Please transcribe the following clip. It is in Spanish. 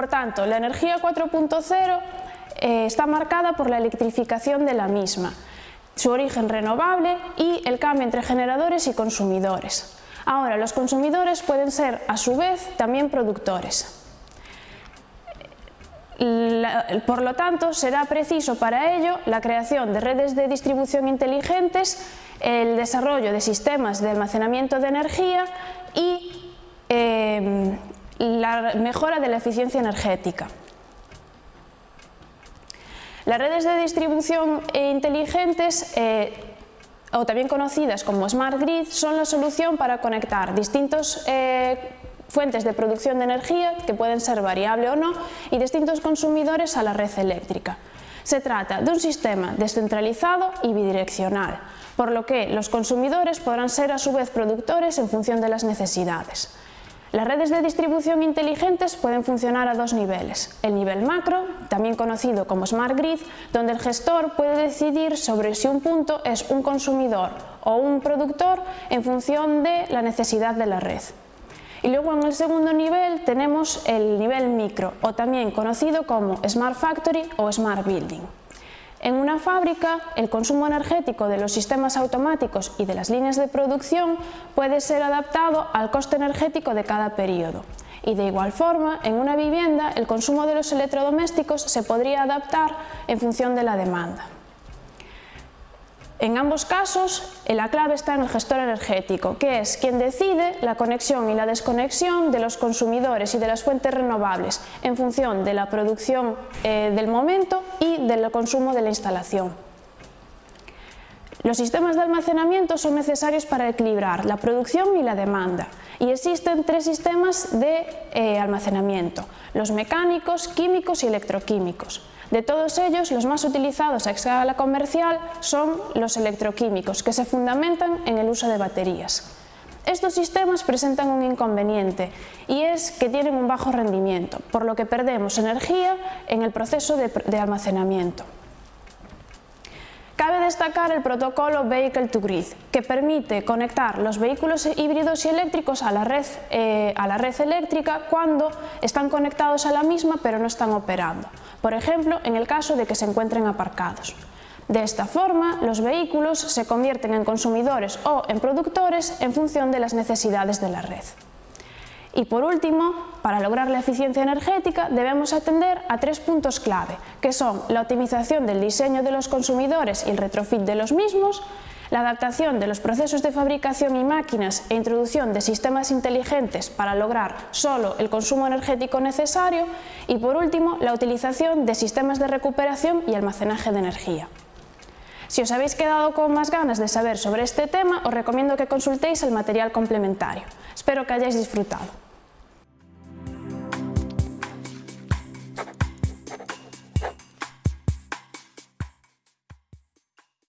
Por tanto, la energía 4.0 eh, está marcada por la electrificación de la misma, su origen renovable y el cambio entre generadores y consumidores. Ahora, los consumidores pueden ser, a su vez, también productores. por lo tanto, será preciso para ello la creación de redes de distribución inteligentes, el desarrollo de sistemas de almacenamiento de energía y eh, la mejora de la eficiencia energética. Las redes de distribución inteligentes eh, o también conocidas como Smart Grid, son la solución para conectar distintas eh, fuentes de producción de energía, que pueden ser variable o no, y distintos consumidores a la red eléctrica. Se trata de un sistema descentralizado y bidireccional, por lo que los consumidores podrán ser a su vez productores en función de las necesidades. Las redes de distribución inteligentes pueden funcionar a dos niveles. El nivel macro, también conocido como Smart Grid, donde el gestor puede decidir sobre si un punto es un consumidor o un productor en función de la necesidad de la red. Y luego en el segundo nivel tenemos el nivel micro, o también conocido como Smart Factory o Smart Building. En una fábrica, el consumo energético de los sistemas automáticos y de las líneas de producción puede ser adaptado al coste energético de cada periodo. Y de igual forma, en una vivienda, el consumo de los electrodomésticos se podría adaptar en función de la demanda. En ambos casos, la clave está en el gestor energético, que es quien decide la conexión y la desconexión de los consumidores y de las fuentes renovables en función de la producción eh, del momento y del consumo de la instalación. Los sistemas de almacenamiento son necesarios para equilibrar la producción y la demanda y existen tres sistemas de eh, almacenamiento, los mecánicos, químicos y electroquímicos. De todos ellos, los más utilizados a escala comercial son los electroquímicos, que se fundamentan en el uso de baterías. Estos sistemas presentan un inconveniente y es que tienen un bajo rendimiento, por lo que perdemos energía en el proceso de, almacenamiento. Destacar el protocolo Vehicle to Grid, que permite conectar los vehículos híbridos y eléctricos a la, red, eh, a la red eléctrica cuando están conectados a la misma pero no están operando, por ejemplo en el caso de que se encuentren aparcados. De esta forma, los vehículos se convierten en consumidores o en productores en función de las necesidades de la red. Y por último, para lograr la eficiencia energética debemos atender a tres puntos clave, que son la optimización del diseño de los consumidores y el retrofit de los mismos, la adaptación de los procesos de fabricación y máquinas e introducción de sistemas inteligentes para lograr solo el consumo energético necesario y por último la utilización de sistemas de recuperación y almacenaje de energía. Si os habéis quedado con más ganas de saber sobre este tema, os recomiendo que consultéis el material complementario. Espero que hayáis disfrutado.